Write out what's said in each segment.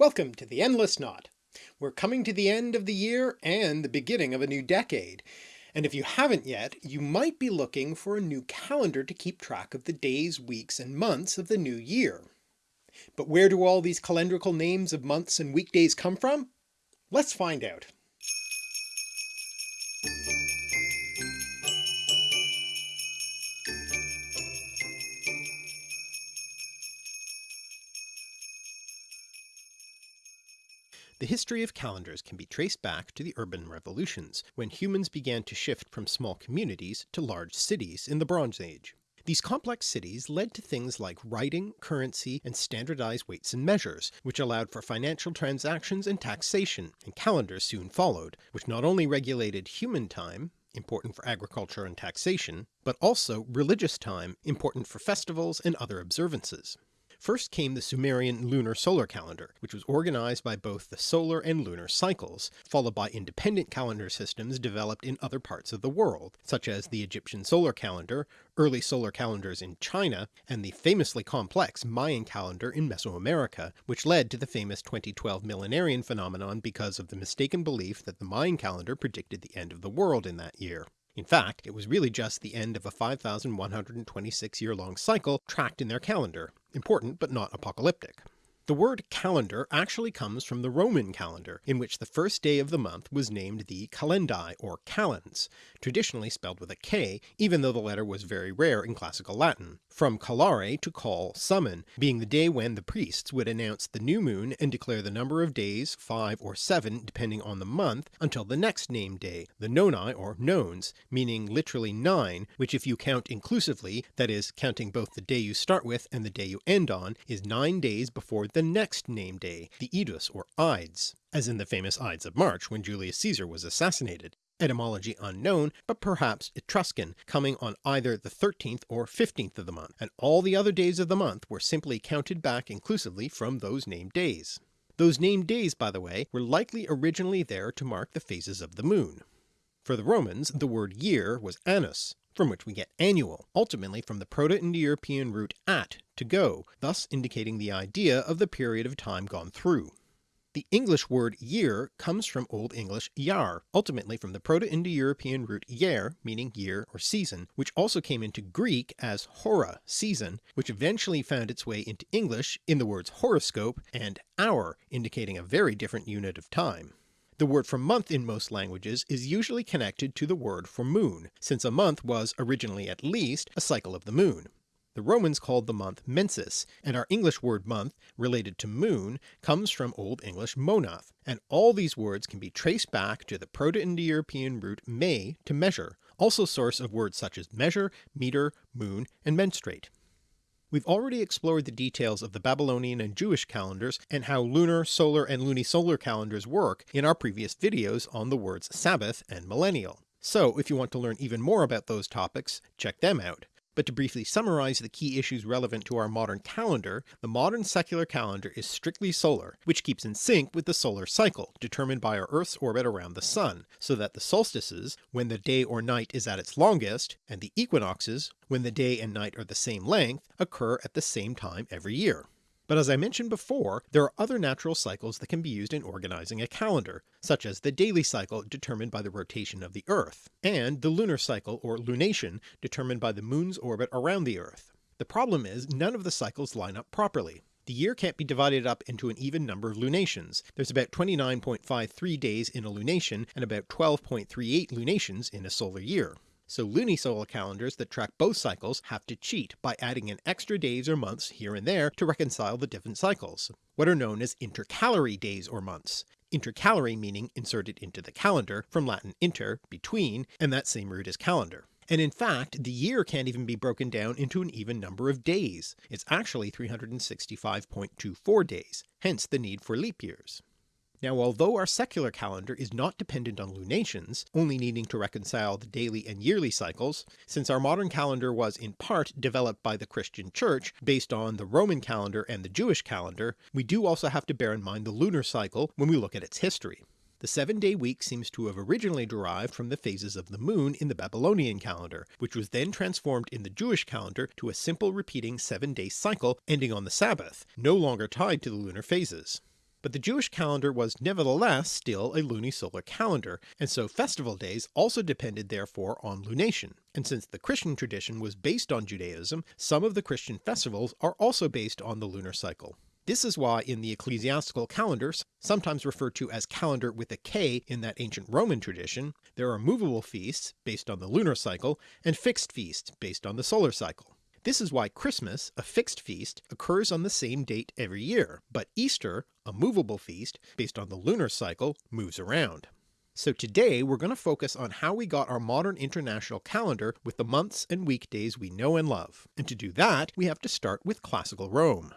Welcome to the Endless Knot. We're coming to the end of the year and the beginning of a new decade. And if you haven't yet, you might be looking for a new calendar to keep track of the days, weeks and months of the new year. But where do all these calendrical names of months and weekdays come from? Let's find out. History of calendars can be traced back to the urban revolutions, when humans began to shift from small communities to large cities in the Bronze Age. These complex cities led to things like writing, currency, and standardized weights and measures, which allowed for financial transactions and taxation, and calendars soon followed, which not only regulated human time, important for agriculture and taxation, but also religious time, important for festivals and other observances. First came the Sumerian lunar solar calendar, which was organized by both the solar and lunar cycles, followed by independent calendar systems developed in other parts of the world, such as the Egyptian solar calendar, early solar calendars in China, and the famously complex Mayan calendar in Mesoamerica, which led to the famous 2012 millenarian phenomenon because of the mistaken belief that the Mayan calendar predicted the end of the world in that year. In fact, it was really just the end of a 5126 year long cycle tracked in their calendar, important but not apocalyptic. The word calendar actually comes from the Roman calendar, in which the first day of the month was named the calendae or calends, traditionally spelled with a K, even though the letter was very rare in classical Latin, from calare to call summon, being the day when the priests would announce the new moon and declare the number of days, five or seven depending on the month, until the next named day, the noni or nones, meaning literally nine, which if you count inclusively, that is counting both the day you start with and the day you end on, is nine days before the next name day, the Idus or Ides, as in the famous Ides of March when Julius Caesar was assassinated, etymology unknown, but perhaps Etruscan, coming on either the 13th or 15th of the month, and all the other days of the month were simply counted back inclusively from those named days. Those named days, by the way, were likely originally there to mark the phases of the moon. For the Romans, the word year was annus, from which we get annual, ultimately from the Proto-Indo-European root at, to go, thus indicating the idea of the period of time gone through. The English word year comes from Old English yar, ultimately from the Proto-Indo-European root yer, meaning year or season, which also came into Greek as hora, season, which eventually found its way into English in the words horoscope and hour, indicating a very different unit of time. The word for month in most languages is usually connected to the word for moon, since a month was, originally at least, a cycle of the moon. The Romans called the month mensis, and our English word month, related to moon, comes from Old English monath, and all these words can be traced back to the Proto-Indo-European root me to measure, also source of words such as measure, meter, moon, and menstruate. We've already explored the details of the Babylonian and Jewish calendars and how lunar, solar, and lunisolar calendars work in our previous videos on the words Sabbath and millennial. So if you want to learn even more about those topics, check them out. But to briefly summarize the key issues relevant to our modern calendar, the modern secular calendar is strictly solar, which keeps in sync with the solar cycle determined by our Earth's orbit around the Sun, so that the solstices, when the day or night is at its longest, and the equinoxes, when the day and night are the same length, occur at the same time every year. But as I mentioned before, there are other natural cycles that can be used in organizing a calendar, such as the daily cycle determined by the rotation of the Earth, and the lunar cycle or lunation determined by the moon's orbit around the Earth. The problem is none of the cycles line up properly. The year can't be divided up into an even number of lunations. There's about 29.53 days in a lunation and about 12.38 lunations in a solar year so lunisolar calendars that track both cycles have to cheat by adding in extra days or months here and there to reconcile the different cycles, what are known as intercalary days or months. Intercalary meaning inserted into the calendar, from Latin inter, between, and that same root as calendar. And in fact, the year can't even be broken down into an even number of days. It's actually 365.24 days, hence the need for leap years. Now although our secular calendar is not dependent on lunations, only needing to reconcile the daily and yearly cycles, since our modern calendar was in part developed by the Christian Church based on the Roman calendar and the Jewish calendar, we do also have to bear in mind the lunar cycle when we look at its history. The seven-day week seems to have originally derived from the phases of the moon in the Babylonian calendar, which was then transformed in the Jewish calendar to a simple repeating seven-day cycle ending on the Sabbath, no longer tied to the lunar phases. But the Jewish calendar was nevertheless still a lunisolar calendar, and so festival days also depended therefore on lunation, and since the Christian tradition was based on Judaism, some of the Christian festivals are also based on the lunar cycle. This is why in the ecclesiastical calendars, sometimes referred to as calendar with a K in that ancient Roman tradition, there are movable feasts based on the lunar cycle and fixed feasts based on the solar cycle. This is why Christmas, a fixed feast, occurs on the same date every year, but Easter, a movable feast based on the lunar cycle, moves around. So today we're going to focus on how we got our modern international calendar with the months and weekdays we know and love, and to do that we have to start with classical Rome.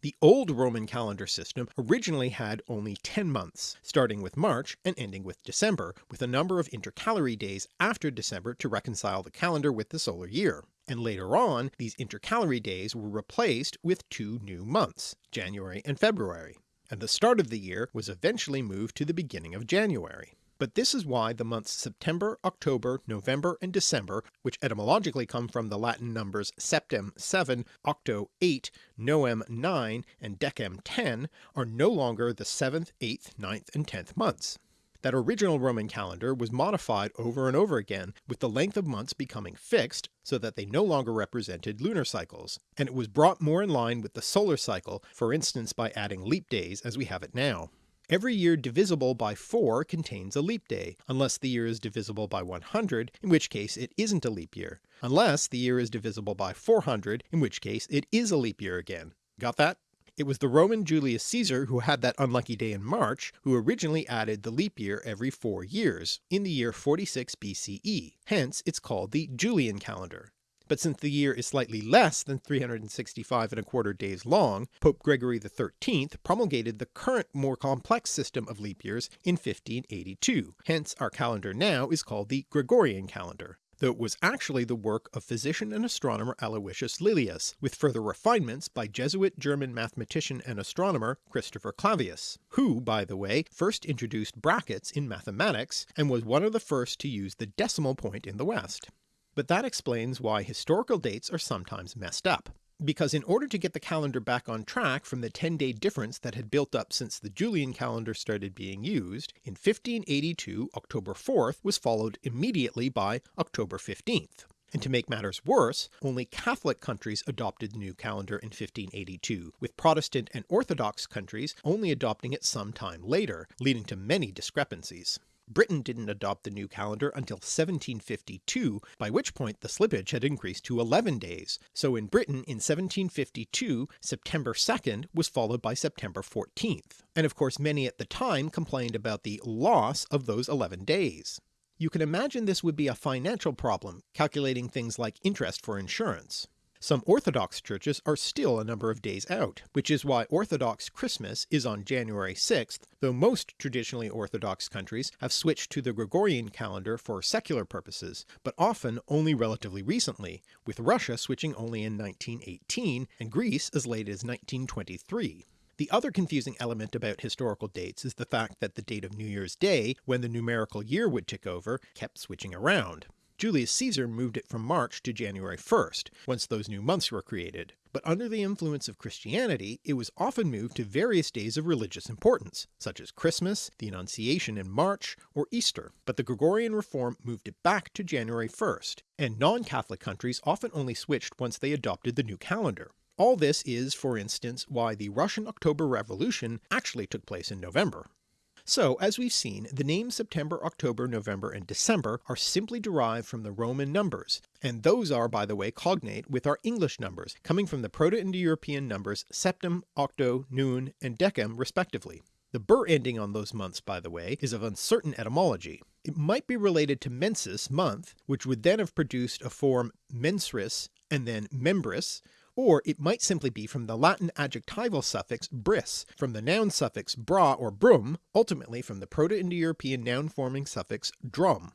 The old Roman calendar system originally had only 10 months, starting with March and ending with December, with a number of intercalary days after December to reconcile the calendar with the solar year and later on these intercalary days were replaced with two new months, January and February, and the start of the year was eventually moved to the beginning of January. But this is why the months September, October, November, and December, which etymologically come from the Latin numbers septem 7, octo 8, novem 9, and decem 10, are no longer the 7th, 8th, 9th, and 10th months. That original Roman calendar was modified over and over again, with the length of months becoming fixed so that they no longer represented lunar cycles, and it was brought more in line with the solar cycle, for instance by adding leap days as we have it now. Every year divisible by 4 contains a leap day, unless the year is divisible by 100, in which case it isn't a leap year, unless the year is divisible by 400, in which case it is a leap year again. Got that? It was the Roman Julius Caesar who had that unlucky day in March who originally added the leap year every four years, in the year 46 BCE, hence it's called the Julian calendar. But since the year is slightly less than 365 and a quarter days long, Pope Gregory XIII promulgated the current more complex system of leap years in 1582, hence our calendar now is called the Gregorian calendar though it was actually the work of physician and astronomer Aloysius Lilius, with further refinements by Jesuit German mathematician and astronomer Christopher Clavius, who, by the way, first introduced brackets in mathematics and was one of the first to use the decimal point in the West. But that explains why historical dates are sometimes messed up because in order to get the calendar back on track from the 10 day difference that had built up since the Julian calendar started being used, in 1582 October 4th was followed immediately by October 15th. And to make matters worse, only Catholic countries adopted the new calendar in 1582, with Protestant and Orthodox countries only adopting it some time later, leading to many discrepancies. Britain didn't adopt the new calendar until 1752, by which point the slippage had increased to 11 days, so in Britain in 1752 September 2nd was followed by September 14th, and of course many at the time complained about the loss of those 11 days. You can imagine this would be a financial problem, calculating things like interest for insurance. Some Orthodox churches are still a number of days out, which is why Orthodox Christmas is on January 6th, though most traditionally Orthodox countries have switched to the Gregorian calendar for secular purposes, but often only relatively recently, with Russia switching only in 1918 and Greece as late as 1923. The other confusing element about historical dates is the fact that the date of New Year's Day, when the numerical year would tick over, kept switching around. Julius Caesar moved it from March to January 1st, once those new months were created, but under the influence of Christianity it was often moved to various days of religious importance, such as Christmas, the Annunciation in March, or Easter, but the Gregorian reform moved it back to January 1st, and non-Catholic countries often only switched once they adopted the new calendar. All this is, for instance, why the Russian October Revolution actually took place in November. So as we've seen, the names September, October, November, and December are simply derived from the Roman numbers, and those are by the way cognate with our English numbers, coming from the Proto-Indo-European numbers septem, octo, noon, and decem respectively. The bur ending on those months by the way is of uncertain etymology. It might be related to mensis month, which would then have produced a form mensris and then membris, or it might simply be from the Latin adjectival suffix bris, from the noun suffix bra or brum, ultimately from the Proto-Indo-European noun forming suffix drum.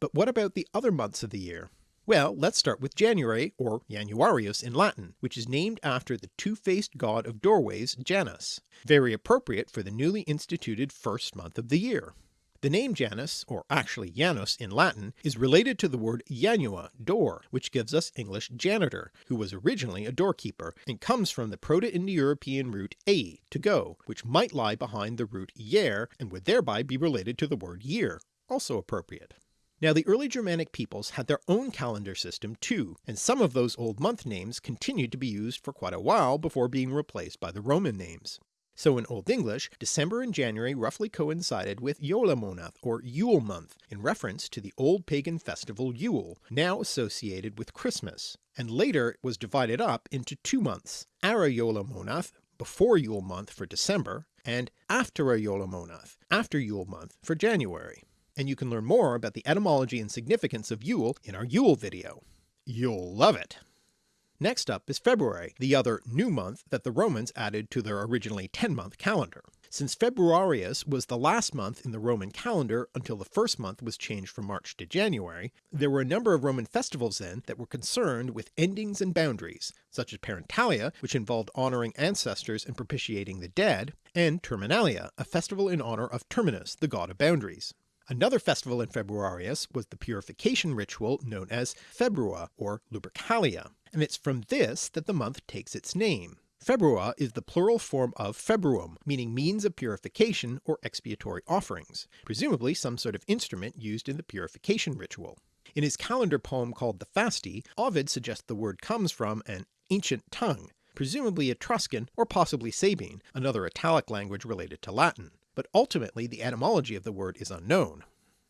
But what about the other months of the year? Well, let's start with January, or Januarius in Latin, which is named after the two-faced god of doorways Janus, very appropriate for the newly instituted first month of the year. The name Janus, or actually Janus in Latin, is related to the word janua, door, which gives us English janitor, who was originally a doorkeeper, and comes from the Proto-Indo-European root a, to go, which might lie behind the root yer and would thereby be related to the word year, also appropriate. Now the early Germanic peoples had their own calendar system too, and some of those old month names continued to be used for quite a while before being replaced by the Roman names. So in Old English, December and January roughly coincided with Jólamånað or Yule month, in reference to the old pagan festival Yule, now associated with Christmas, and later it was divided up into two months, Ara Jólamånað, before Yule month for December, and Aftara Jólamånað, after Yule month for January and you can learn more about the etymology and significance of Yule in our Yule video. You'll love it! Next up is February, the other new month that the Romans added to their originally 10-month calendar. Since Februarius was the last month in the Roman calendar until the first month was changed from March to January, there were a number of Roman festivals then that were concerned with endings and boundaries, such as Parentalia, which involved honouring ancestors and propitiating the dead, and Terminalia, a festival in honour of Terminus, the god of boundaries. Another festival in Februarius was the purification ritual known as Februa or Lupercalia, and it's from this that the month takes its name. Februa is the plural form of februum, meaning means of purification or expiatory offerings, presumably some sort of instrument used in the purification ritual. In his calendar poem called the Fasti, Ovid suggests the word comes from an ancient tongue, presumably Etruscan or possibly Sabine, another Italic language related to Latin but ultimately the etymology of the word is unknown.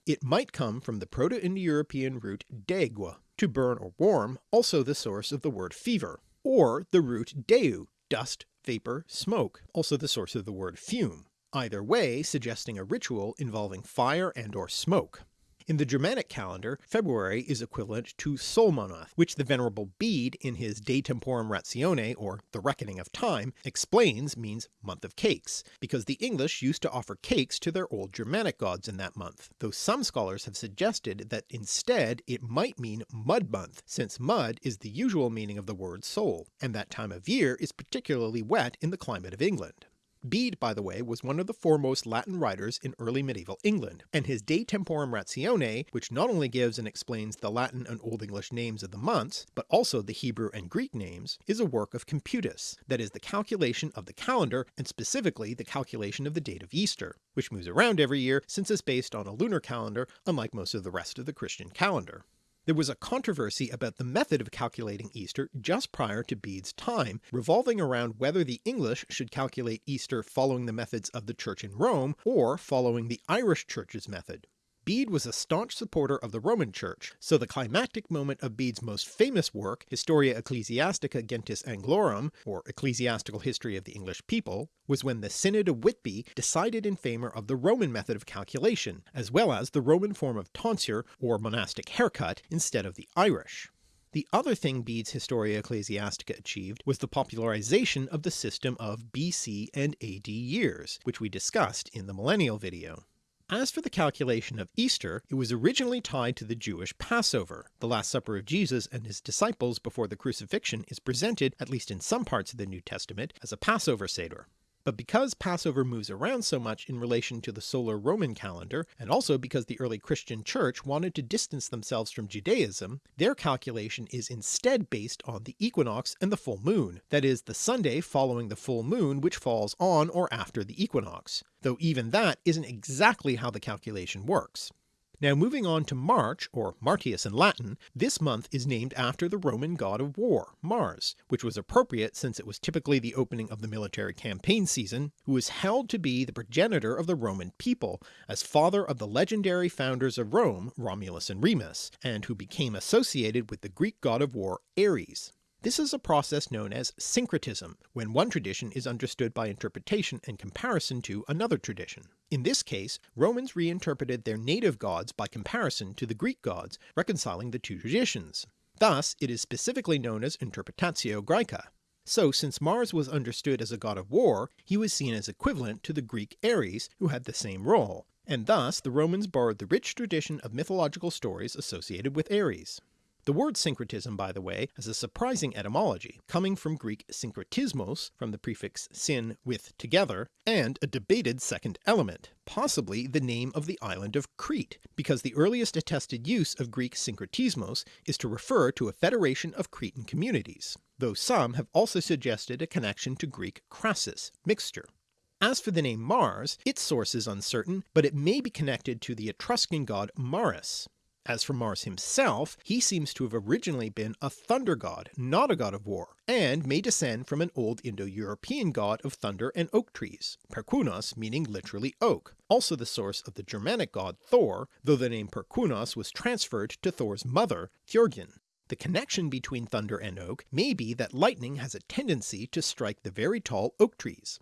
It might come from the Proto-Indo-European root degue, to burn or warm, also the source of the word fever, or the root deu, dust, vapour, smoke, also the source of the word fume, either way suggesting a ritual involving fire and or smoke. In the Germanic calendar, February is equivalent to Solmonath, which the Venerable Bede in his De Temporum Ratione, or The Reckoning of Time, explains means month of cakes, because the English used to offer cakes to their old Germanic gods in that month, though some scholars have suggested that instead it might mean mud month, since mud is the usual meaning of the word Sol, and that time of year is particularly wet in the climate of England. Bede, by the way, was one of the foremost Latin writers in early medieval England, and his De Temporum Ratione, which not only gives and explains the Latin and Old English names of the months, but also the Hebrew and Greek names, is a work of computus, that is the calculation of the calendar and specifically the calculation of the date of Easter, which moves around every year since it's based on a lunar calendar unlike most of the rest of the Christian calendar. There was a controversy about the method of calculating Easter just prior to Bede's time, revolving around whether the English should calculate Easter following the methods of the Church in Rome, or following the Irish Church's method. Bede was a staunch supporter of the Roman Church, so the climactic moment of Bede's most famous work, Historia Ecclesiastica Gentis Anglorum, or Ecclesiastical History of the English People, was when the Synod of Whitby decided in favour of the Roman method of calculation, as well as the Roman form of tonsure or monastic haircut instead of the Irish. The other thing Bede's Historia Ecclesiastica achieved was the popularization of the system of BC and AD years, which we discussed in the Millennial video. As for the calculation of Easter, it was originally tied to the Jewish Passover. The Last Supper of Jesus and his disciples before the crucifixion is presented, at least in some parts of the New Testament, as a Passover Seder. But because Passover moves around so much in relation to the solar Roman calendar, and also because the early Christian church wanted to distance themselves from Judaism, their calculation is instead based on the equinox and the full moon, that is the Sunday following the full moon which falls on or after the equinox, though even that isn't exactly how the calculation works. Now moving on to March, or Martius in Latin, this month is named after the Roman god of war, Mars, which was appropriate since it was typically the opening of the military campaign season, who is held to be the progenitor of the Roman people, as father of the legendary founders of Rome, Romulus and Remus, and who became associated with the Greek god of war Ares. This is a process known as syncretism, when one tradition is understood by interpretation and comparison to another tradition. In this case, Romans reinterpreted their native gods by comparison to the Greek gods, reconciling the two traditions. Thus it is specifically known as Interpretatio Graeca. So since Mars was understood as a god of war, he was seen as equivalent to the Greek Ares who had the same role, and thus the Romans borrowed the rich tradition of mythological stories associated with Ares. The word syncretism, by the way, has a surprising etymology, coming from Greek synkretismos, from the prefix syn with together, and a debated second element, possibly the name of the island of Crete, because the earliest attested use of Greek synkretismos is to refer to a federation of Cretan communities, though some have also suggested a connection to Greek krasis, mixture. As for the name Mars, its source is uncertain, but it may be connected to the Etruscan god Maris, as for Mars himself, he seems to have originally been a thunder god, not a god of war, and may descend from an old Indo-European god of thunder and oak trees, Perkunos meaning literally oak, also the source of the Germanic god Thor, though the name Perkunos was transferred to Thor's mother, Thjörgyn. The connection between thunder and oak may be that lightning has a tendency to strike the very tall oak trees.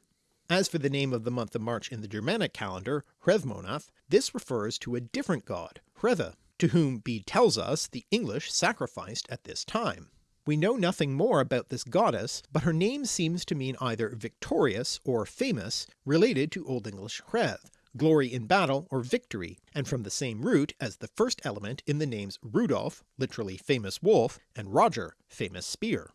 As for the name of the month of March in the Germanic calendar, Hreðmonath, this refers to a different god, Hrethe, to whom Bede tells us the English sacrificed at this time. We know nothing more about this goddess, but her name seems to mean either victorious or famous, related to Old English hreð, glory in battle or victory, and from the same root as the first element in the names Rudolf, literally famous wolf, and Roger, famous spear.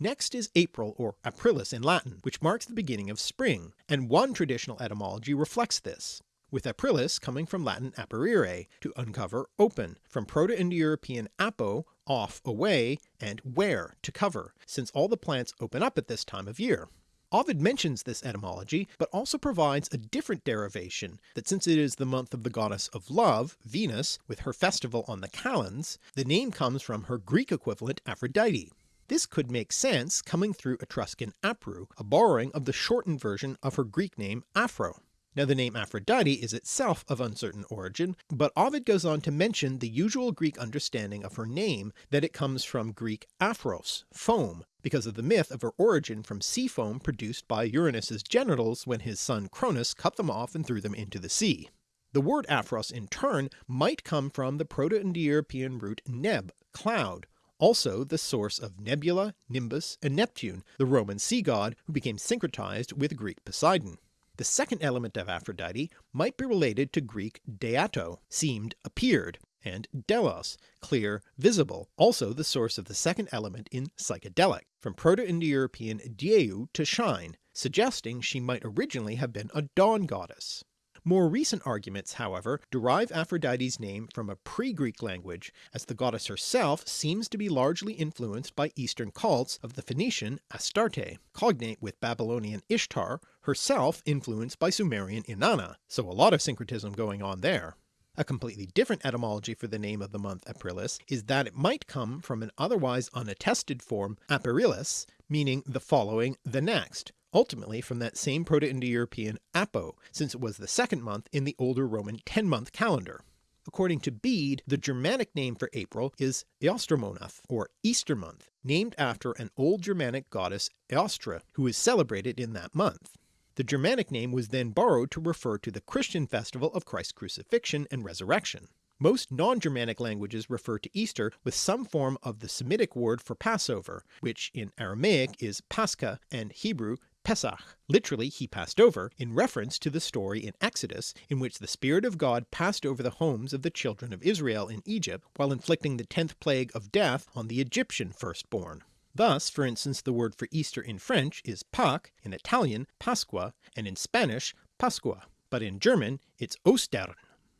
Next is April or Aprilis in Latin, which marks the beginning of spring, and one traditional etymology reflects this with aprilis coming from Latin aprire, to uncover, open, from Proto-Indo-European apo, off, away, and where, to cover, since all the plants open up at this time of year. Ovid mentions this etymology, but also provides a different derivation, that since it is the month of the goddess of love, Venus, with her festival on the calends, the name comes from her Greek equivalent Aphrodite. This could make sense coming through Etruscan apru, a borrowing of the shortened version of her Greek name Aphro. Now the name Aphrodite is itself of uncertain origin, but Ovid goes on to mention the usual Greek understanding of her name that it comes from Greek aphros, foam, because of the myth of her origin from sea foam produced by Uranus's genitals when his son Cronus cut them off and threw them into the sea. The word aphros in turn might come from the Proto-Indo-European root neb, cloud, also the source of Nebula, Nimbus, and Neptune, the Roman sea god who became syncretized with Greek Poseidon. The second element of Aphrodite might be related to Greek deato, seemed, appeared, and delos, clear, visible, also the source of the second element in psychedelic, from Proto-Indo-European dieu to shine, suggesting she might originally have been a dawn goddess. More recent arguments, however, derive Aphrodite's name from a pre-Greek language, as the goddess herself seems to be largely influenced by Eastern cults of the Phoenician Astarte, cognate with Babylonian Ishtar, herself influenced by Sumerian Inanna, so a lot of syncretism going on there. A completely different etymology for the name of the month Aprilis is that it might come from an otherwise unattested form Aperilis, meaning the following, the next, ultimately from that same Proto-Indo-European Apo, since it was the second month in the older Roman 10-month calendar. According to Bede, the Germanic name for April is Eostromonath, or Easter month, named after an old Germanic goddess Eostre, who is celebrated in that month. The Germanic name was then borrowed to refer to the Christian festival of Christ's crucifixion and resurrection. Most non-Germanic languages refer to Easter with some form of the Semitic word for Passover, which in Aramaic is Pascha and Hebrew Pesach, literally he passed over, in reference to the story in Exodus in which the Spirit of God passed over the homes of the children of Israel in Egypt while inflicting the tenth plague of death on the Egyptian firstborn. Thus, for instance, the word for Easter in French is Pâques, in Italian Pasqua, and in Spanish Pascua, but in German it's Ostern.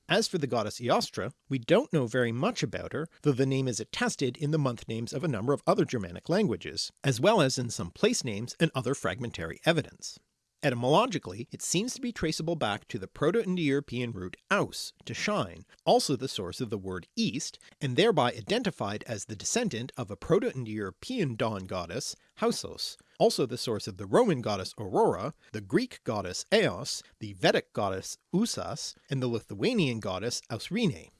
As for the goddess Eostre, we don't know very much about her, though the name is attested in the month names of a number of other Germanic languages, as well as in some place names and other fragmentary evidence. Etymologically, it seems to be traceable back to the Proto-Indo-European root aus, to shine, also the source of the word east, and thereby identified as the descendant of a Proto-Indo-European dawn goddess, Hausos, also the source of the Roman goddess Aurora, the Greek goddess Eos, the Vedic goddess Usas, and the Lithuanian goddess Ausrine.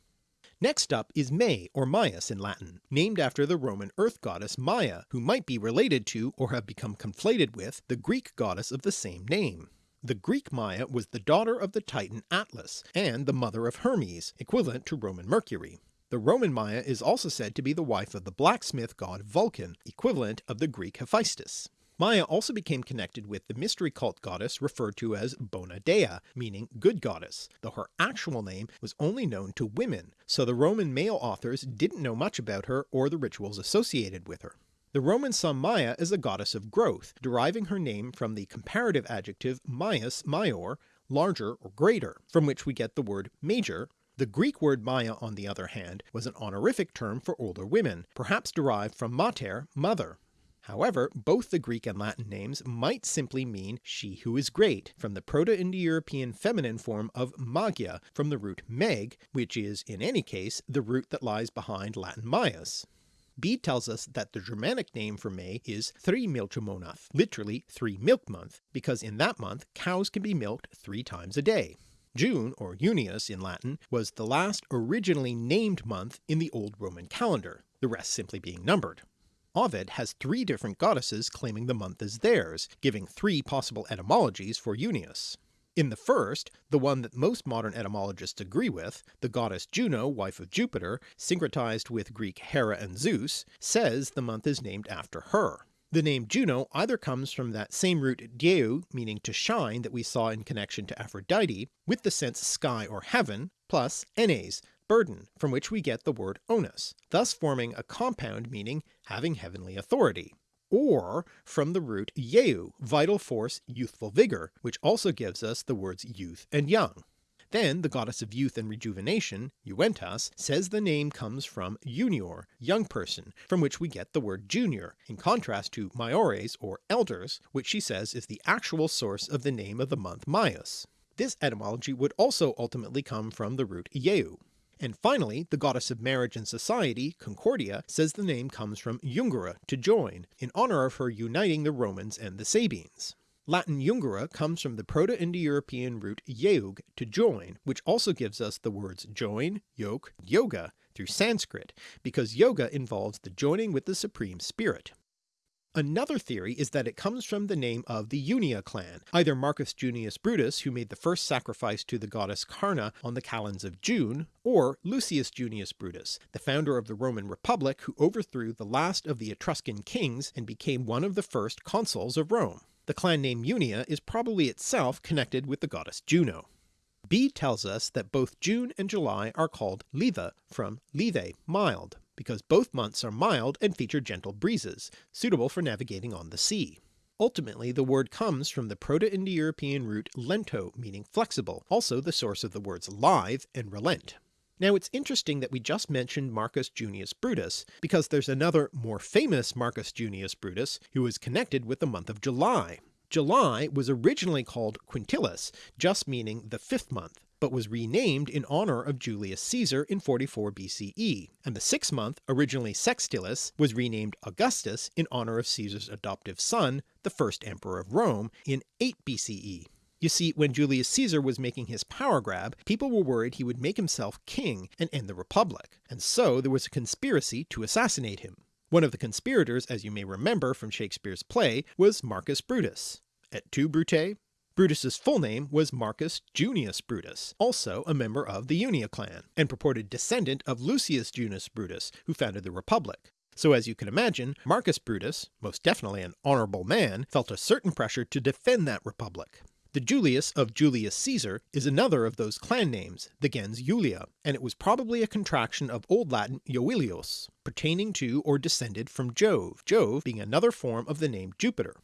Next up is May or Maius in Latin, named after the Roman earth goddess Maia, who might be related to or have become conflated with the Greek goddess of the same name. The Greek Maia was the daughter of the Titan Atlas, and the mother of Hermes, equivalent to Roman Mercury. The Roman Maia is also said to be the wife of the blacksmith god Vulcan, equivalent of the Greek Hephaestus. Maia also became connected with the mystery cult goddess referred to as Bona Dea, meaning good goddess, though her actual name was only known to women, so the Roman male authors didn't know much about her or the rituals associated with her. The Romans saw Maia as a goddess of growth, deriving her name from the comparative adjective maius maior, larger or greater, from which we get the word major. The Greek word Maia on the other hand was an honorific term for older women, perhaps derived from mater, mother. However, both the Greek and Latin names might simply mean she who is great, from the Proto-Indo-European feminine form of magia from the root meg, which is in any case the root that lies behind Latin maius. Bede tells us that the Germanic name for May is Thrimilchmonath, literally three milk month, because in that month cows can be milked three times a day. June, or Junius in Latin, was the last originally named month in the old Roman calendar, the rest simply being numbered. Ovid has three different goddesses claiming the month as theirs, giving three possible etymologies for Junius. In the first, the one that most modern etymologists agree with, the goddess Juno, wife of Jupiter, syncretized with Greek Hera and Zeus, says the month is named after her. The name Juno either comes from that same root dieu meaning to shine that we saw in connection to Aphrodite, with the sense sky or heaven, plus enes, burden, from which we get the word onus, thus forming a compound meaning having heavenly authority, or from the root yeu, vital force, youthful vigour, which also gives us the words youth and young. Then the goddess of youth and rejuvenation, Juventas, says the name comes from junior, young person, from which we get the word junior, in contrast to maiores or elders, which she says is the actual source of the name of the month Maius. This etymology would also ultimately come from the root ieu. And finally, the goddess of marriage and society, Concordia, says the name comes from jungere, to join, in honour of her uniting the Romans and the Sabines. Latin jungere comes from the Proto-Indo-European root yeug, to join, which also gives us the words join, yoke, yoga through Sanskrit, because yoga involves the joining with the Supreme Spirit. Another theory is that it comes from the name of the Junia clan, either Marcus Junius Brutus who made the first sacrifice to the goddess Carna on the calends of June, or Lucius Junius Brutus, the founder of the Roman Republic who overthrew the last of the Etruscan kings and became one of the first consuls of Rome. The clan name Junia is probably itself connected with the goddess Juno. Bede tells us that both June and July are called Liva from Live, mild, because both months are mild and feature gentle breezes, suitable for navigating on the sea. Ultimately the word comes from the Proto-Indo-European root lento meaning flexible, also the source of the words live and relent. Now it's interesting that we just mentioned Marcus Junius Brutus, because there's another more famous Marcus Junius Brutus who is connected with the month of July. July was originally called Quintilis, just meaning the fifth month, but was renamed in honour of Julius Caesar in 44 BCE, and the sixth month, originally Sextilis, was renamed Augustus in honour of Caesar's adoptive son, the first emperor of Rome, in 8 BCE. You see, when Julius Caesar was making his power grab, people were worried he would make himself king and end the Republic, and so there was a conspiracy to assassinate him. One of the conspirators, as you may remember from Shakespeare's play, was Marcus Brutus. Et tu, Brute? Brutus's full name was Marcus Junius Brutus, also a member of the Junia clan, and purported descendant of Lucius Junius Brutus, who founded the Republic. So as you can imagine, Marcus Brutus, most definitely an honourable man, felt a certain pressure to defend that republic. The Julius of Julius Caesar is another of those clan names, the gens Julia, and it was probably a contraction of Old Latin Joilios, pertaining to or descended from Jove, Jove being another form of the name Jupiter.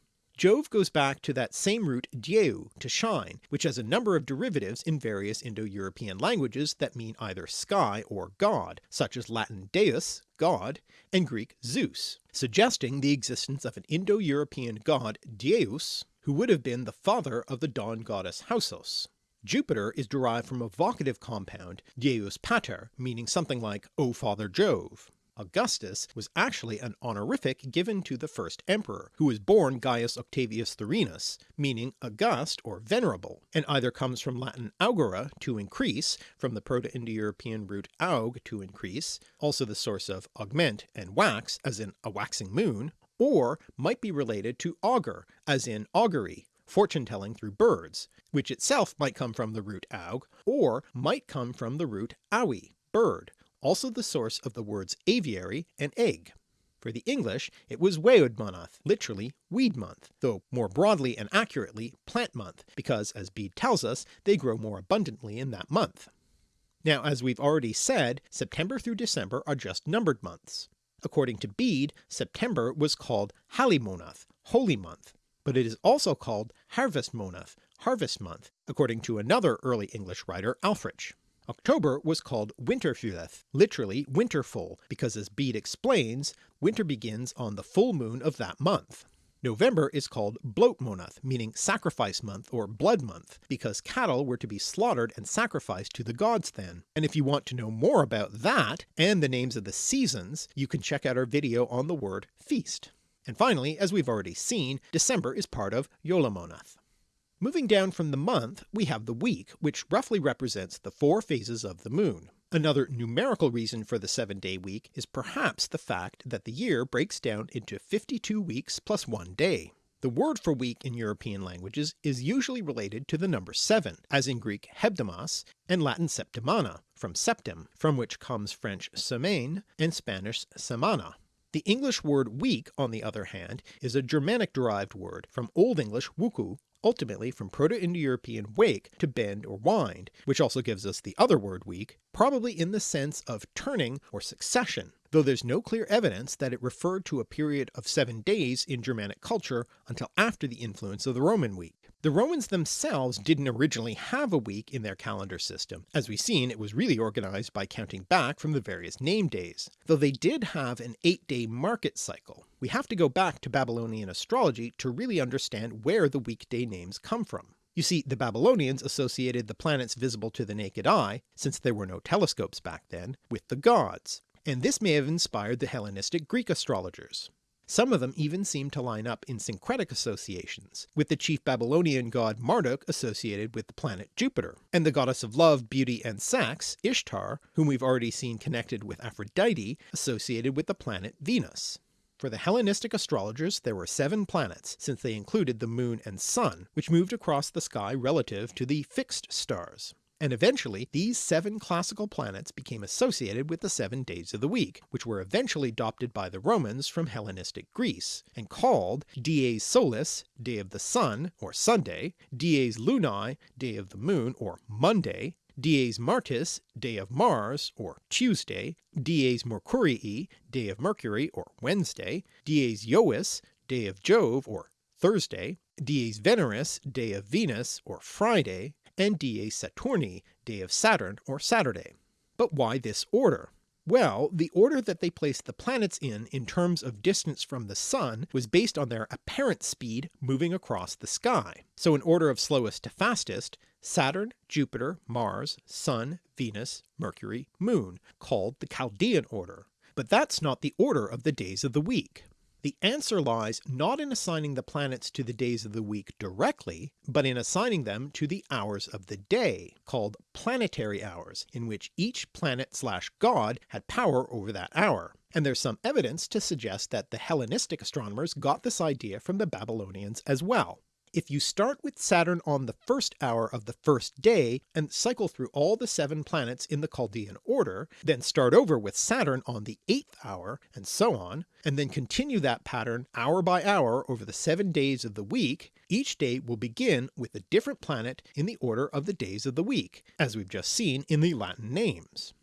Jove goes back to that same root dieu, to shine, which has a number of derivatives in various Indo-European languages that mean either sky or god, such as Latin deus, god, and Greek Zeus, suggesting the existence of an Indo-European god Deus, who would have been the father of the dawn goddess Hausos. Jupiter is derived from a vocative compound, Deus Pater, meaning something like O Father Jove. Augustus was actually an honorific given to the first emperor, who was born Gaius Octavius Thurinus, meaning august or venerable, and either comes from Latin augere to increase, from the Proto-Indo-European root aug to increase, also the source of augment and wax as in a waxing moon, or might be related to augur as in augury, fortune telling through birds, which itself might come from the root aug, or might come from the root aui, bird, also the source of the words aviary and egg. For the English it was Weodmonath, literally weed month, though more broadly and accurately plant month, because as Bede tells us they grow more abundantly in that month. Now as we've already said, September through December are just numbered months. According to Bede, September was called Halimonath, holy month, but it is also called Harvestmonath, harvest month, according to another early English writer Ælfric. October was called Winterfylleth, literally winterful, because as Bede explains, winter begins on the full moon of that month. November is called Blotmonath, meaning sacrifice month or blood month, because cattle were to be slaughtered and sacrificed to the gods then. And if you want to know more about that, and the names of the seasons, you can check out our video on the word feast. And finally, as we've already seen, December is part of Yolamonath. Moving down from the month, we have the week, which roughly represents the four phases of the moon. Another numerical reason for the seven-day week is perhaps the fact that the year breaks down into 52 weeks plus one day. The word for week in European languages is usually related to the number 7, as in Greek hebdomos and Latin septimana, from septem, from which comes French semaine and Spanish semana. The English word week, on the other hand, is a Germanic derived word from Old English wuku, ultimately from Proto-Indo-European wake to bend or wind, which also gives us the other word week, probably in the sense of turning or succession, though there's no clear evidence that it referred to a period of seven days in Germanic culture until after the influence of the Roman week. The Romans themselves didn't originally have a week in their calendar system. As we've seen, it was really organized by counting back from the various name days, though they did have an eight-day market cycle. We have to go back to Babylonian astrology to really understand where the weekday names come from. You see, the Babylonians associated the planets visible to the naked eye, since there were no telescopes back then, with the gods, and this may have inspired the Hellenistic Greek astrologers. Some of them even seem to line up in syncretic associations, with the chief Babylonian god Marduk associated with the planet Jupiter, and the goddess of love, beauty, and sex, Ishtar, whom we've already seen connected with Aphrodite, associated with the planet Venus. For the Hellenistic astrologers there were seven planets, since they included the moon and sun, which moved across the sky relative to the fixed stars and eventually these seven classical planets became associated with the seven days of the week, which were eventually adopted by the Romans from Hellenistic Greece, and called dies solis, day of the sun, or Sunday, dies lunae, day of the moon, or Monday, dies martis, day of Mars, or Tuesday, dies mercurii, day of Mercury, or Wednesday, dies Jovis, day of Jove, or Thursday, dies Veneris, day of Venus, or Friday, and Dies Saturni, day of Saturn or Saturday. But why this order? Well, the order that they placed the planets in in terms of distance from the Sun was based on their apparent speed moving across the sky. So in order of slowest to fastest, Saturn, Jupiter, Mars, Sun, Venus, Mercury, Moon, called the Chaldean order. But that's not the order of the days of the week. The answer lies not in assigning the planets to the days of the week directly, but in assigning them to the hours of the day, called planetary hours, in which each planet slash god had power over that hour. And there's some evidence to suggest that the Hellenistic astronomers got this idea from the Babylonians as well. If you start with Saturn on the first hour of the first day and cycle through all the seven planets in the Chaldean order, then start over with Saturn on the eighth hour, and so on, and then continue that pattern hour by hour over the seven days of the week, each day will begin with a different planet in the order of the days of the week, as we've just seen in the Latin names.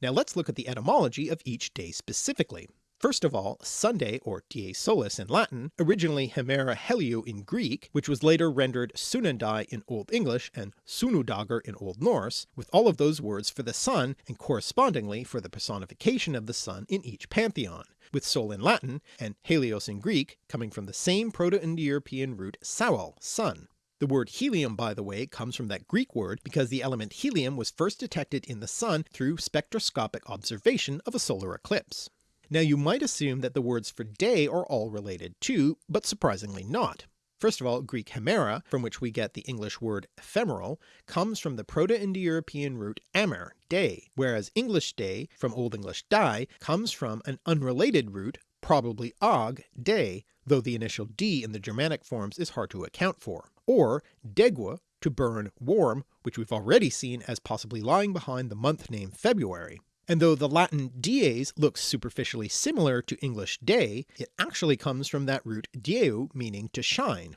Now let's look at the etymology of each day specifically. First of all, Sunday or dies solis in Latin, originally Hemera Heliou in Greek, which was later rendered Sunandai in Old English and Sunudagur in Old Norse, with all of those words for the sun and correspondingly for the personification of the sun in each pantheon, with Sol in Latin and Helios in Greek coming from the same Proto-Indo-European root Saol, sun. The word helium by the way comes from that Greek word because the element helium was first detected in the sun through spectroscopic observation of a solar eclipse. Now you might assume that the words for day are all related too, but surprisingly not. First of all, Greek hemera, from which we get the English word ephemeral, comes from the Proto-Indo-European root amer, day, whereas English day, from Old English die, comes from an unrelated root, probably og, day, though the initial d in the Germanic forms is hard to account for, or degua, to burn, warm, which we've already seen as possibly lying behind the month name February. And though the Latin dies looks superficially similar to English day, it actually comes from that root dieu meaning to shine.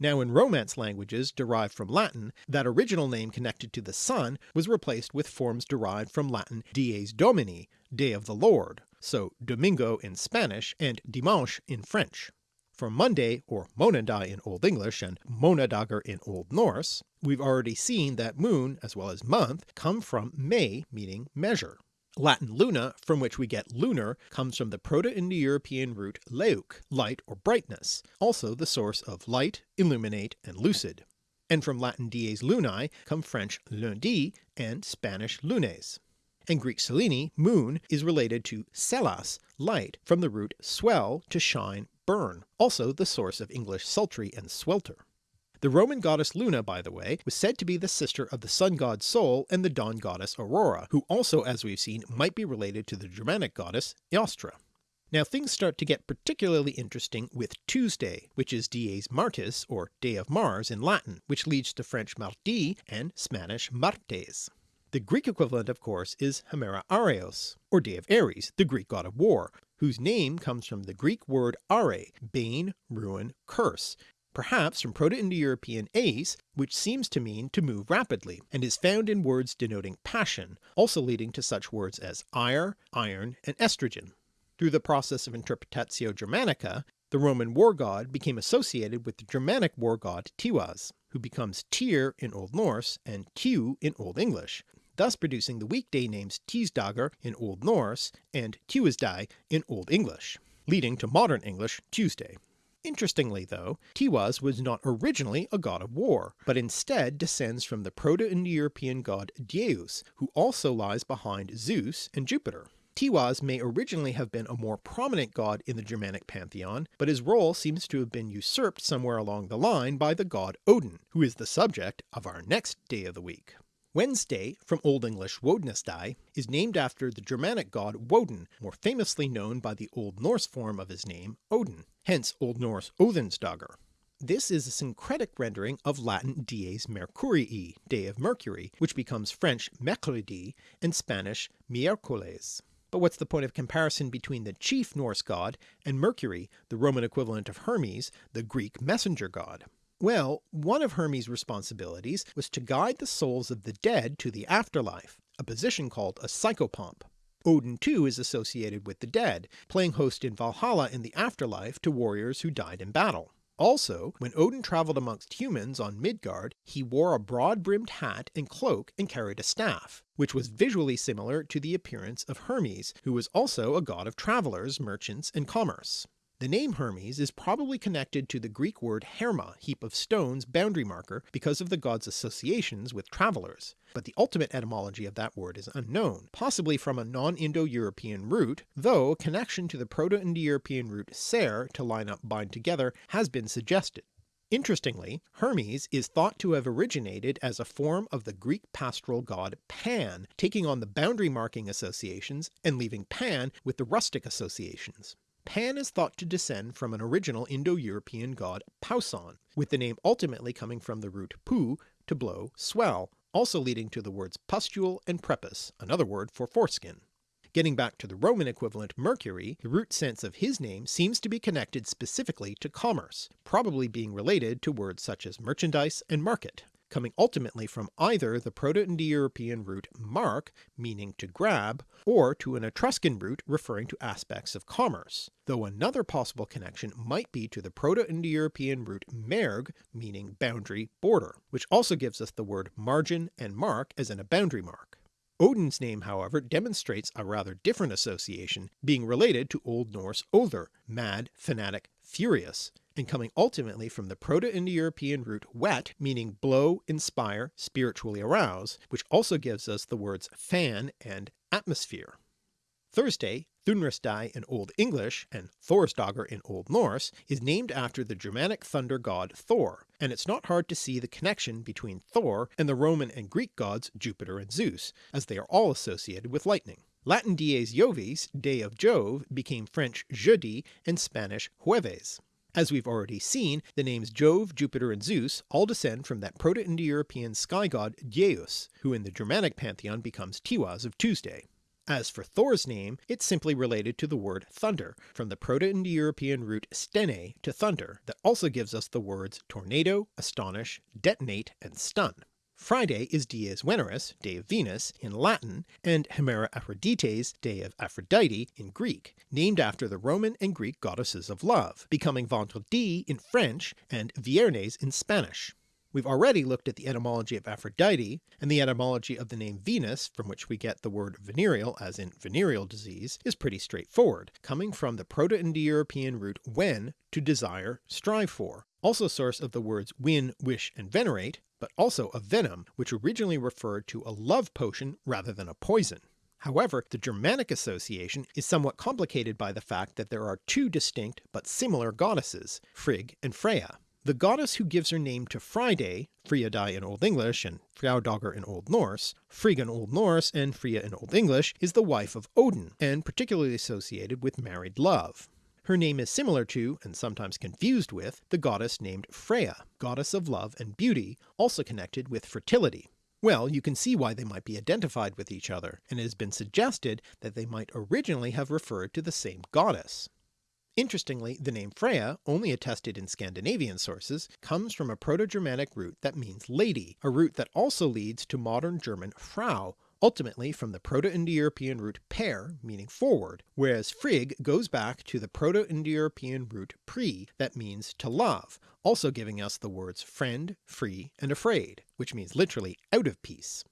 Now in Romance languages derived from Latin, that original name connected to the sun was replaced with forms derived from Latin dies domini, day of the Lord, so domingo in Spanish and dimanche in French. For Monday or Monadai in Old English and Monadagar in Old Norse, we've already seen that moon as well as month come from me meaning measure. Latin luna, from which we get lunar, comes from the Proto-Indo-European root leuk, light or brightness, also the source of light, illuminate, and lucid. And from Latin dies lunae come French lundi and Spanish lunes. And Greek selene, moon, is related to selas, light, from the root swell to shine, burn, also the source of English sultry and swelter. The Roman goddess Luna, by the way, was said to be the sister of the sun god Sol and the dawn goddess Aurora, who also as we've seen might be related to the Germanic goddess Eostre. Now things start to get particularly interesting with Tuesday, which is Dies Martis or Day of Mars in Latin, which leads to French mardi and Spanish martes. The Greek equivalent of course is Hemera Areos, or Day of Ares, the Greek god of war, whose name comes from the Greek word are, bane, ruin, curse, perhaps from Proto-Indo-European ace, which seems to mean to move rapidly, and is found in words denoting passion, also leading to such words as ire, iron, and estrogen. Through the process of Interpretatio Germanica, the Roman war god became associated with the Germanic war god Tiwaz, who becomes Tyr in Old Norse and Tiw in Old English, thus producing the weekday names Tirsdagar in Old Norse and Tuesday in Old English, leading to modern English Tuesday. Interestingly though, Tiwaz was not originally a god of war, but instead descends from the Proto-Indo-European god Deus, who also lies behind Zeus and Jupiter. Tiwaz may originally have been a more prominent god in the Germanic pantheon, but his role seems to have been usurped somewhere along the line by the god Odin, who is the subject of our next day of the week. Wednesday, from Old English Wodennesday, is named after the Germanic god Woden, more famously known by the Old Norse form of his name, Odin, hence Old Norse Odhinsdagar. This is a syncretic rendering of Latin dies Mercurii, day of Mercury, which becomes French mercredi and Spanish miércoles. But what's the point of comparison between the chief Norse god and Mercury, the Roman equivalent of Hermes, the Greek messenger god? Well, one of Hermes' responsibilities was to guide the souls of the dead to the afterlife, a position called a psychopomp. Odin too is associated with the dead, playing host in Valhalla in the afterlife to warriors who died in battle. Also, when Odin travelled amongst humans on Midgard, he wore a broad-brimmed hat and cloak and carried a staff, which was visually similar to the appearance of Hermes, who was also a god of travellers, merchants, and commerce. The name Hermes is probably connected to the Greek word herma, heap of stones, boundary marker, because of the god's associations with travellers, but the ultimate etymology of that word is unknown, possibly from a non-Indo-European root, though a connection to the Proto-Indo-European root ser to line up bind together has been suggested. Interestingly, Hermes is thought to have originated as a form of the Greek pastoral god Pan, taking on the boundary marking associations and leaving Pan with the rustic associations. Pan is thought to descend from an original Indo-European god Pausan, with the name ultimately coming from the root pu, to blow, swell, also leading to the words pustule and prepuce, another word for foreskin. Getting back to the Roman equivalent Mercury, the root sense of his name seems to be connected specifically to commerce, probably being related to words such as merchandise and market coming ultimately from either the Proto-Indo-European root mark, meaning to grab, or to an Etruscan root referring to aspects of commerce, though another possible connection might be to the Proto-Indo-European root merg, meaning boundary, border, which also gives us the word margin and mark as in a boundary mark. Odin's name however demonstrates a rather different association, being related to Old Norse Other, mad, fanatic, furious, and coming ultimately from the Proto-Indo-European root wet meaning blow, inspire, spiritually arouse, which also gives us the words fan and atmosphere. Thursday, Thunrisday in Old English and Thorsdagar in Old Norse is named after the Germanic thunder god Thor, and it's not hard to see the connection between Thor and the Roman and Greek gods Jupiter and Zeus, as they are all associated with lightning. Latin dies Jovis, day of Jove, became French jeudi and Spanish jueves. As we've already seen, the names Jove, Jupiter, and Zeus all descend from that Proto-Indo-European sky god Deus, who in the Germanic pantheon becomes Tiwaz of Tuesday. As for Thor's name, it's simply related to the word thunder, from the Proto-Indo-European root stene to thunder, that also gives us the words tornado, astonish, detonate, and stun. Friday is Dies Veneris, Day of Venus, in Latin, and Hemera Aphrodites, Day of Aphrodite, in Greek, named after the Roman and Greek goddesses of love, becoming Vendredi in French and Viernes in Spanish. We've already looked at the etymology of Aphrodite, and the etymology of the name Venus, from which we get the word venereal as in venereal disease, is pretty straightforward, coming from the Proto-Indo-European root ven to desire, strive for, also source of the words win, wish, and venerate, but also a venom, which originally referred to a love potion rather than a poison. However, the Germanic association is somewhat complicated by the fact that there are two distinct but similar goddesses, Frigg and Freya. The goddess who gives her name to Friday, Friadai in Old English and Frjaudagur in Old Norse, Frigg in Old Norse and Freya in Old English, is the wife of Odin, and particularly associated with married love. Her name is similar to, and sometimes confused with, the goddess named Freya, goddess of love and beauty, also connected with fertility. Well, you can see why they might be identified with each other, and it has been suggested that they might originally have referred to the same goddess. Interestingly, the name Freya, only attested in Scandinavian sources, comes from a Proto-Germanic root that means lady, a root that also leads to modern German Frau, ultimately from the Proto-Indo-European root per, meaning forward, whereas Frigg goes back to the Proto-Indo-European root pri that means to love, also giving us the words friend, free, and afraid, which means literally out of peace.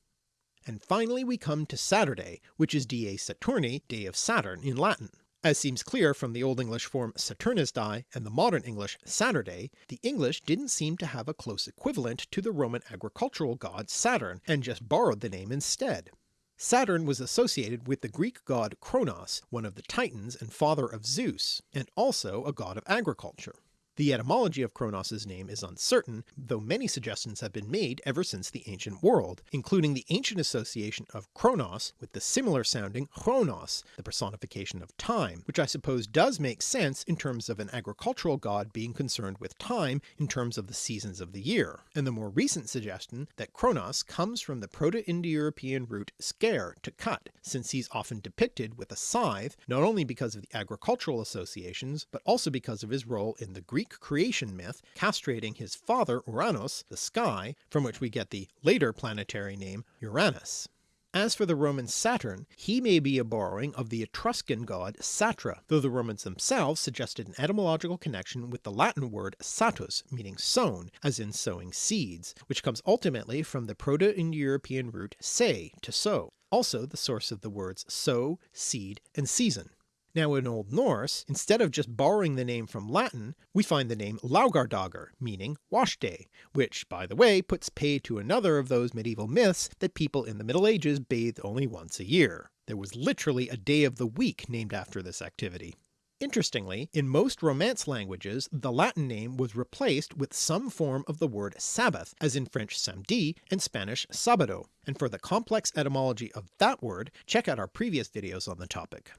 And finally we come to Saturday, which is Die Saturni, day of Saturn in Latin. As seems clear from the Old English form Saturnisdae and the modern English Saturday, the English didn't seem to have a close equivalent to the Roman agricultural god Saturn, and just borrowed the name instead. Saturn was associated with the Greek god Kronos, one of the Titans and father of Zeus, and also a god of agriculture. The etymology of Kronos' name is uncertain, though many suggestions have been made ever since the ancient world, including the ancient association of Kronos with the similar sounding Chronos, the personification of time, which I suppose does make sense in terms of an agricultural god being concerned with time in terms of the seasons of the year, and the more recent suggestion that Kronos comes from the Proto-Indo-European root scare to cut, since he's often depicted with a scythe, not only because of the agricultural associations, but also because of his role in the Greek Greek creation myth castrating his father Uranus, the sky, from which we get the later planetary name Uranus. As for the Roman Saturn, he may be a borrowing of the Etruscan god Satra, though the Romans themselves suggested an etymological connection with the Latin word satus, meaning sown, as in sowing seeds, which comes ultimately from the Proto-Indo-European root se, to sow, also the source of the words sow, seed, and season. Now in Old Norse, instead of just borrowing the name from Latin, we find the name Laugardagr, meaning wash day, which by the way puts pay to another of those medieval myths that people in the Middle Ages bathed only once a year. There was literally a day of the week named after this activity. Interestingly, in most Romance languages the Latin name was replaced with some form of the word Sabbath, as in French samedi and Spanish sabado, and for the complex etymology of that word check out our previous videos on the topic.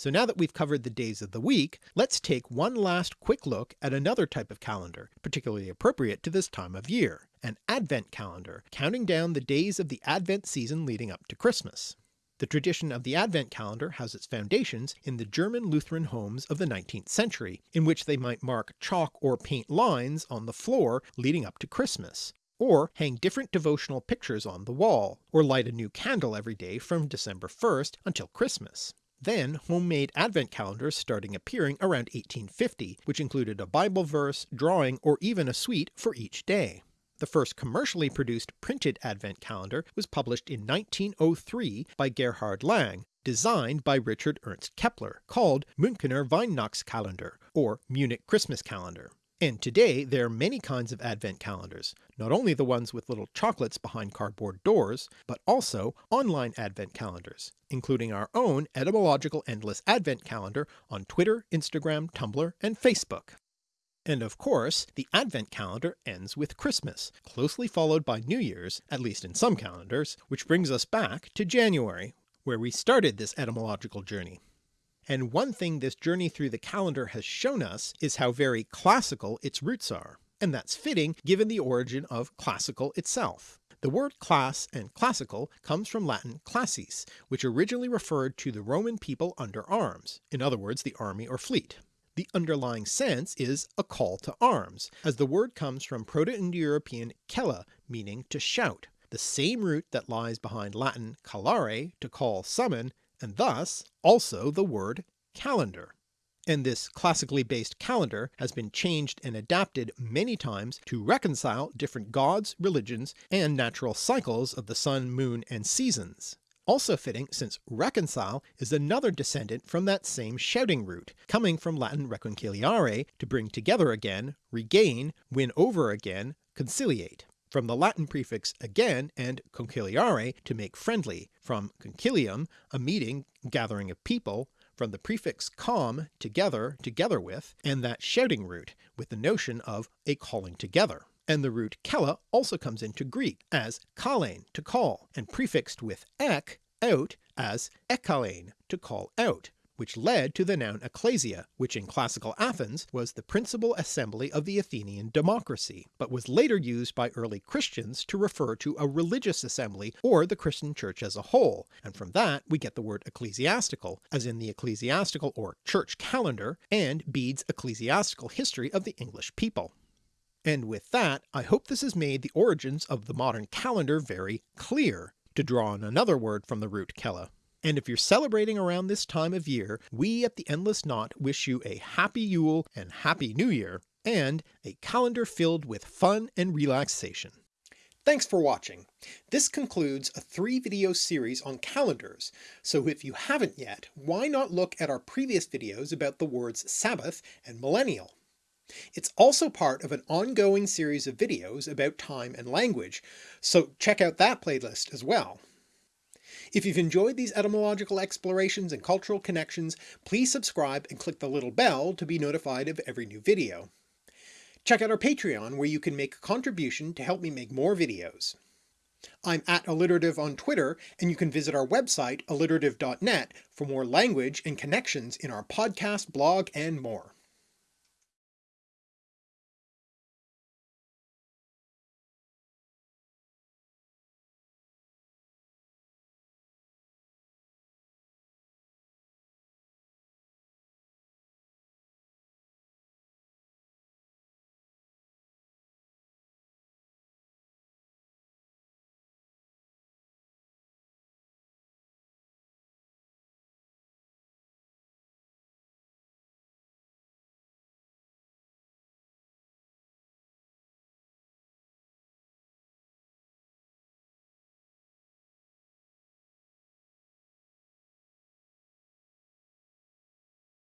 So now that we've covered the days of the week, let's take one last quick look at another type of calendar, particularly appropriate to this time of year, an Advent calendar, counting down the days of the Advent season leading up to Christmas. The tradition of the Advent calendar has its foundations in the German Lutheran homes of the 19th century, in which they might mark chalk or paint lines on the floor leading up to Christmas, or hang different devotional pictures on the wall, or light a new candle every day from December 1st until Christmas. Then homemade advent calendars starting appearing around 1850, which included a Bible verse, drawing, or even a sweet for each day. The first commercially produced printed advent calendar was published in 1903 by Gerhard Lang, designed by Richard Ernst Kepler, called Münchener Weihnachtskalender, or Munich Christmas Calendar. And today there are many kinds of advent calendars, not only the ones with little chocolates behind cardboard doors, but also online advent calendars, including our own Etymological Endless Advent Calendar on Twitter, Instagram, Tumblr, and Facebook. And of course, the Advent calendar ends with Christmas, closely followed by New Year's, at least in some calendars, which brings us back to January, where we started this etymological journey. And one thing this journey through the calendar has shown us is how very classical its roots are, and that's fitting given the origin of classical itself. The word class and classical comes from Latin classis, which originally referred to the Roman people under arms, in other words the army or fleet. The underlying sense is a call to arms, as the word comes from Proto-Indo-European kella meaning to shout, the same root that lies behind Latin callare to call summon, and thus also the word calendar. And this classically based calendar has been changed and adapted many times to reconcile different gods, religions, and natural cycles of the sun, moon, and seasons. Also fitting since reconcile is another descendant from that same shouting root, coming from Latin reconciliare to bring together again, regain, win over again, conciliate from the Latin prefix again and conciliare to make friendly, from concilium, a meeting, gathering of people, from the prefix com, together, together with, and that shouting root, with the notion of a calling together. And the root kella also comes into Greek as kalein, to call, and prefixed with ek, out, as ekalein, to call out, which led to the noun ecclesia, which in classical Athens was the principal assembly of the Athenian democracy, but was later used by early Christians to refer to a religious assembly or the Christian church as a whole, and from that we get the word ecclesiastical, as in the ecclesiastical or church calendar, and Bede's ecclesiastical history of the English people. And with that, I hope this has made the origins of the modern calendar very clear, to draw on another word from the root kella. And if you're celebrating around this time of year, we at the Endless Knot wish you a happy Yule and happy New Year, and a calendar filled with fun and relaxation. Thanks for watching. This concludes a three video series on calendars, so if you haven't yet, why not look at our previous videos about the words Sabbath and Millennial. It's also part of an ongoing series of videos about time and language, so check out that playlist as well. If you've enjoyed these etymological explorations and cultural connections, please subscribe and click the little bell to be notified of every new video. Check out our Patreon where you can make a contribution to help me make more videos. I'm at alliterative on Twitter, and you can visit our website alliterative.net for more language and connections in our podcast, blog, and more.